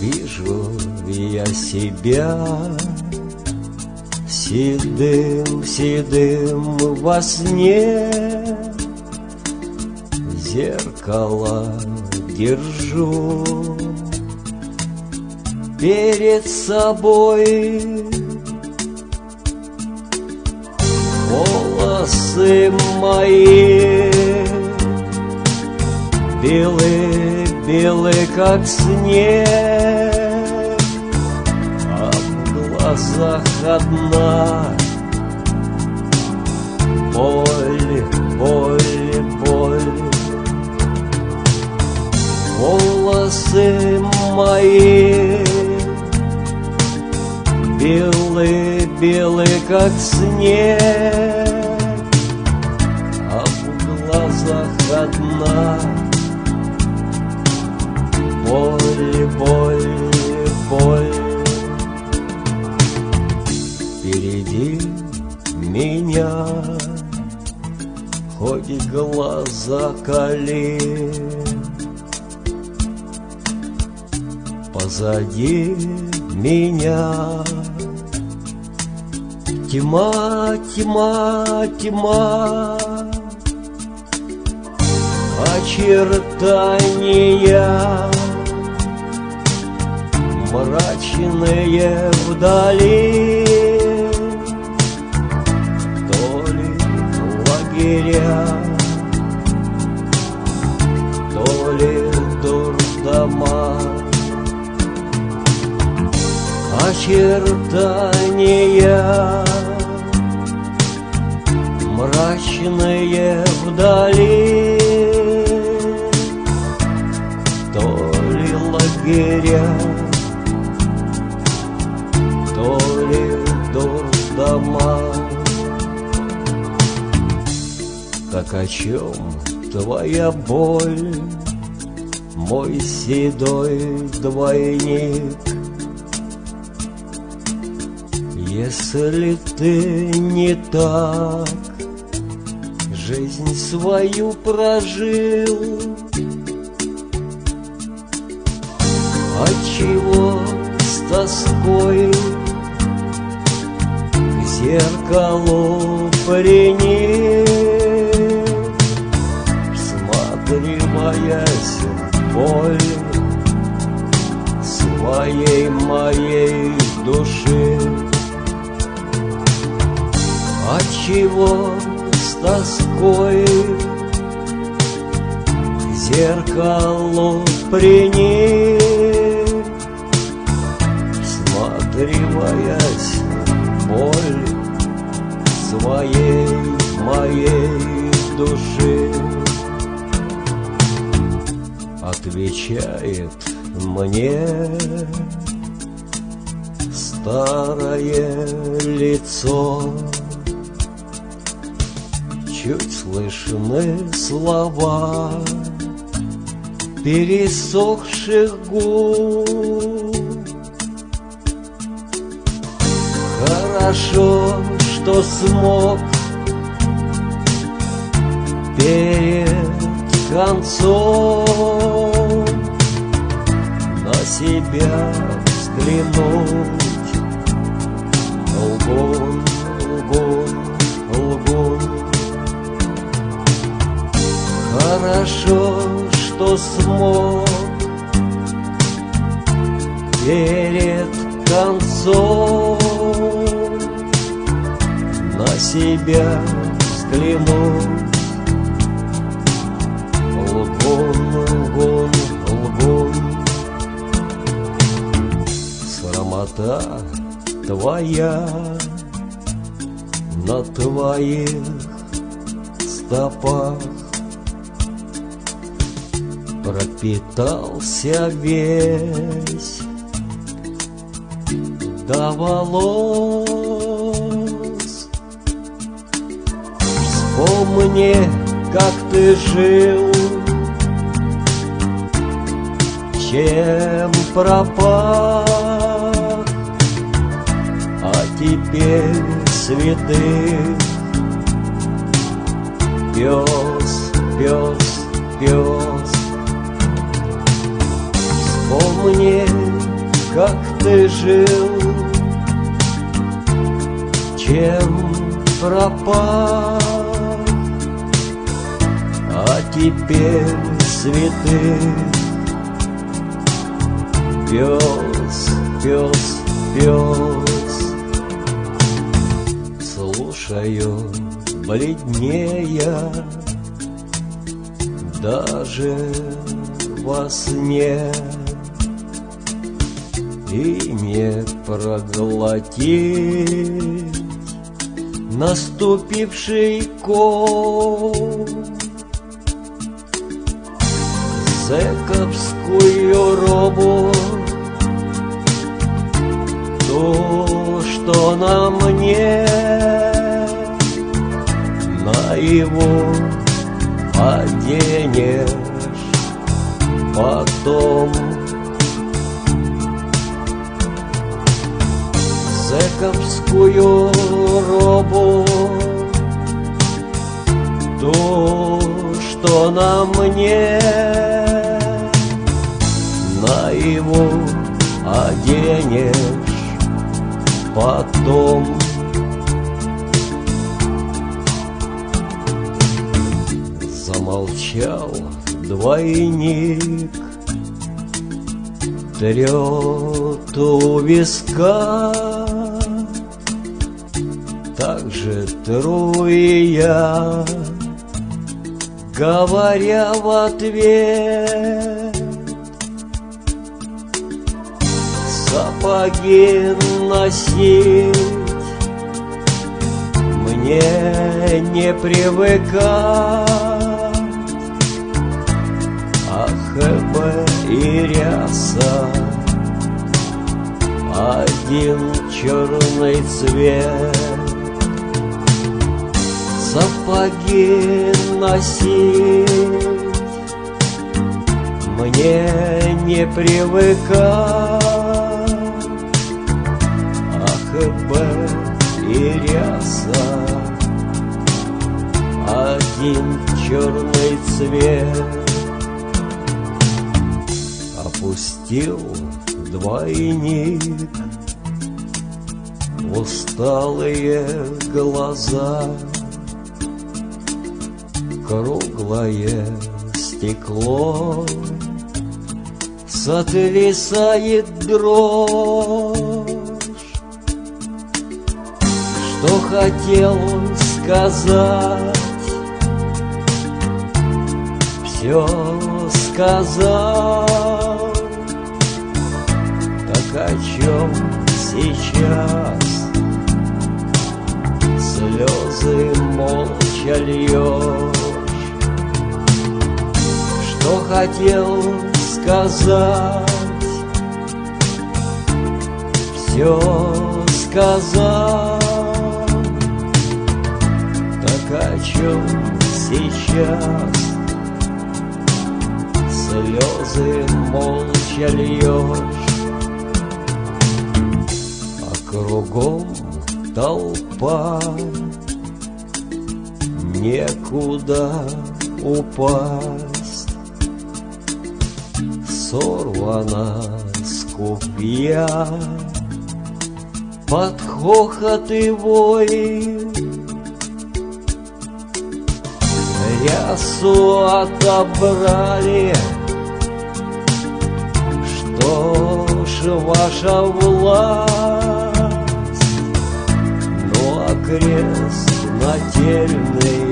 Вижу я себя Седым, седым во сне. Зеркало держу Перед собой Волосы мои Белые, белые, как снег А в глазах одна. Боль, боль, боль. Волосы мои. Белые, белые, как снег одна Боль, боль, боль Впереди меня Хоть глаза кали Позади меня Тьма, тьма, тьма Очертания Мрачные вдали То ли лагеря То ли дурдома. Очертания Мрачные вдали лагеря. То ли дурдома Так о чем твоя боль Мой седой двойник? Если ты не так жизнь свою прожил, Отчего с тоской к зеркалу приник? Всматриваясь в боль своей моей души, Отчего с тоской? К зеркалу приник, Всматриваясь в боль своей моей души, Отвечает мне старое лицо. Чуть слышны слова пересохших губ. Хорошо, что смог перед концом на себя взглянуть. Лгун, лгун, лгун. Хорошо, что смог перед концом себя взглянуть. Лгун, лгун, лгун. Срамота твоя на твоих стопах пропитался весь до волос. Вспомни, как ты жил, чем пропал, а теперь святых. Пес, пес, пес, вспомни, как ты жил, чем пропал, теперь святых. Пес, пес, пес, слушаю бледнея даже во сне. И не проглотить наступивший ком зэковскую робу то, что на мне на его оденешь потом. Зэковскую робу то, что на мне Замолчал двойник, трет у виска, так же тру и я, говоря в ответ. Сапоги носить мне не привыкать, Бы и ряса, один черный цвет. Сапоги носить мне не привыкать, Ах, бы и ряса, один черный цвет. Опустил двойник. Усталые глаза Круглое стекло. Сотрясает дрожь. Что хотел сказать? Все сказал молча льешь Что хотел сказать? Все сказал. Так о чем сейчас? Слезы молча льешь А кругом толпа Некуда упасть. Сорвана с копья Под хохот и вой. Рясу отобрали. Что ж ваша власть? Ну а крест нательный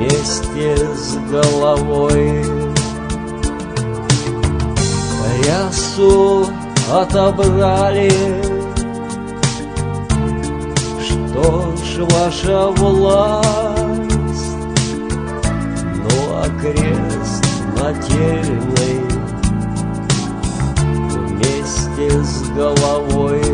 Вместе с головой. Рясу отобрали. Что ж ваша власть? Ну а крест нательный Вместе с головой